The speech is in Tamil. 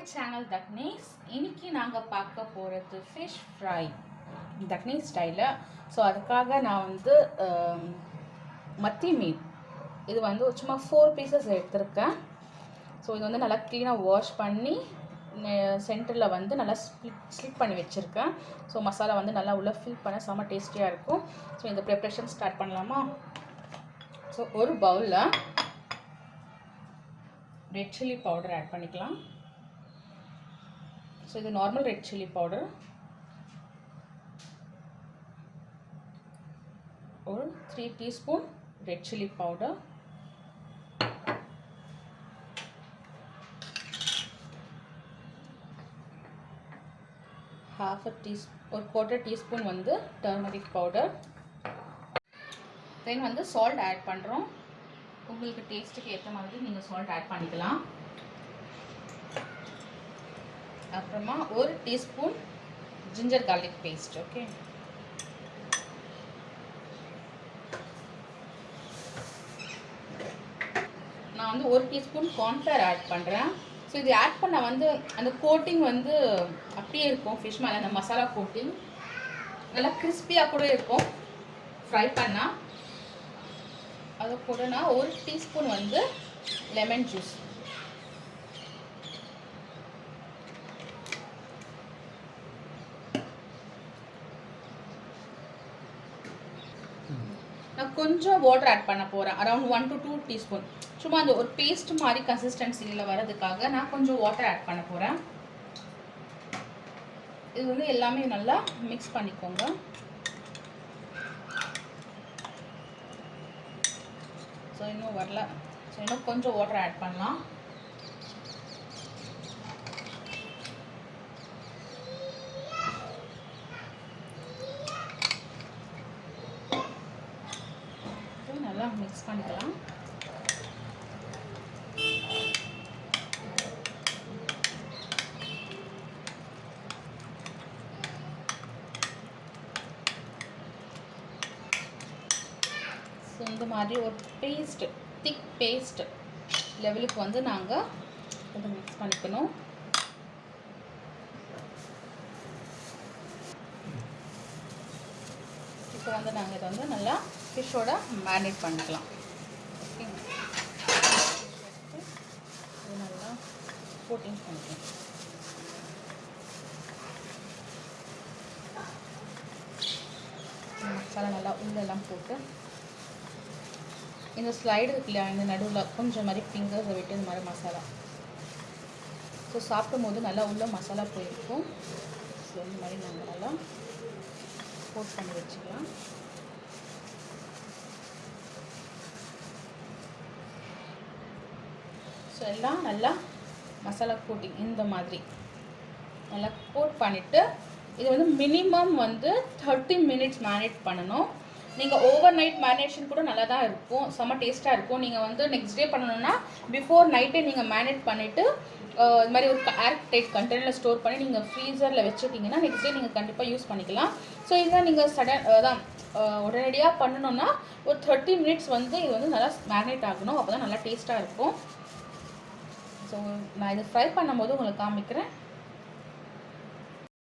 மை சேனல் தக்னீஸ் இன்னைக்கு நாங்கள் பார்க்க போகிறது ஃபிஷ் ஃப்ரை தக்னீஸ் ஸ்டைலில் ஸோ அதுக்காக நான் வந்து மத்தி மீன். இது வந்து சும்மா ஃபோர் பீசஸ் எடுத்திருக்கேன். ஸோ இது வந்து நல்லா க்ளீனாக வாஷ் பண்ணி சென்டரில் வந்து நல்லா ஸ்ப்ளிட் ஸ்லிப் பண்ணி வச்சுருக்கேன். ஸோ மசாலா வந்து நல்லா உள்ளே ஃபில் பண்ண செம்ம டேஸ்டியாக இருக்கும். ஸோ இந்த ப்ரிப்ரேஷன் ஸ்டார்ட் பண்ணலாமா? ஸோ ஒரு பவுலில் ரெட் சில்லி பவுடர் ஆட் பண்ணிக்கலாம். ஸோ இது நார்மல் ரெட் சில்லி பவுடர் ஒரு three teaspoon red chilli powder half a tea ஒரு குவார்ட்டர் டீஸ்பூன் வந்து டர்மரிக் பவுடர் தென் வந்து சால்ட் ஆட் பண்ணுறோம் உங்களுக்கு டேஸ்ட்டுக்கு ஏற்ற மாதிரி நீங்கள் சால்ட் ஆட் பண்ணிக்கலாம். அப்புறமா ஒரு teaspoon ginger garlic paste okay நான் வந்து ஒரு டீஸ்பூன் கார்ன்ஃப்ளவர் ஆட் பண்ணுறேன் ஸோ இது ஆட் பண்ண வந்து அந்த கோட்டிங் வந்து அப்படியே இருக்கும் ஃபிஷ் மேலே அந்த மசாலா கோட்டிங் நல்லா கிறிஸ்பியாக கூட இருக்கும். ஃப்ரை பண்ணால் அது கூட நான் ஒரு டீஸ்பூன் வந்து லெமன் ஜூஸ் நான் கொஞ்சம் வாட்டர் ஆட் பண்ண போகிறேன் around one to two teaspoon சும்மா அந்த ஒரு பேஸ்ட் மாதிரி கன்சிஸ்டன்சியில் வரதுக்காக நான் கொஞ்சம் வாட்டர் ஆட் பண்ண போகிறேன் இது வந்து எல்லாமே நல்லா மிக்ஸ் பண்ணிக்கோங்க. ஸோ இன்னும் வரல. ஸோ இன்னும் கொஞ்சம் வாட்டர் ஆட் பண்ணலாம் ஸோ நல்லா மிக்ஸ் பண்ணிக்கலாம். ஸோ இந்த மாதிரி ஒரு பேஸ்ட் திக் பேஸ்ட் லெவலுக்கு வந்து நாங்கள் இதை மிக்ஸ் பண்ணிக்கணும். இப்போ வந்து நாங்கள் இதை வந்து நல்லா ஃபிஷ்ஷோட மேரினேட் பண்ணிக்கலாம். நல்லா கோட்டிங் பண்ணிக்கலாம். மசாலா நல்லா உள்ளெல்லாம் போட்டு. இந்த ஸ்லைடு இருக்கு இல்லையா இந்த நடுவில் கொஞ்சம் மாதிரி ஃபிங்கர்ஸை விட்டு இந்த மாதிரி மசாலா. ஸோ சாப்பிடும் போது நல்லா உள்ள மசாலா போயிருக்கும். ஸோ இந்த மாதிரி நாங்கள் நல்லா போட் பண்ணி வச்சுக்கலாம். ஸோ எல்லாம் நல்லா மசாலா கோட்டிங் இந்த மாதிரி. நல்லா கோட் பண்ணிவிட்டு இது வந்து மினிமம் வந்து தேர்ட்டி மினிட்ஸ் மேரினேட் பண்ணணும். நீங்கள் ஓவர் நைட் மேரினேஷன் கூட நல்லா தான் இருக்கும். செம்ம டேஸ்ட்டாக இருக்கும். நீங்கள் வந்து நெக்ஸ்ட் டே பண்ணணும்னா பிஃபோர் நைட்டே நீங்கள் மேரினேட் பண்ணிவிட்டு இது மாதிரி ஒரு ஏர் டைட் கண்டெய்னரில் ஸ்டோர் பண்ணி நீங்கள் ஃப்ரீசரில் வச்சுட்டிங்கன்னா நெக்ஸ்ட் டே நீங்கள் கண்டிப்பாக யூஸ் பண்ணிக்கலாம். ஸோ இதுதான் நீங்கள் சடன் அதான் உடனடியாக பண்ணணும்னா ஒரு தேர்ட்டி மினிட்ஸ் வந்து இது வந்து நல்லா மேரினேட் ஆகணும். அப்போ தான் நல்லா டேஸ்ட்டாக இருக்கும். ஸோ நான் இதை ஃப்ரை பண்ணும்போது உங்களுக்கு காமிக்கிறேன்.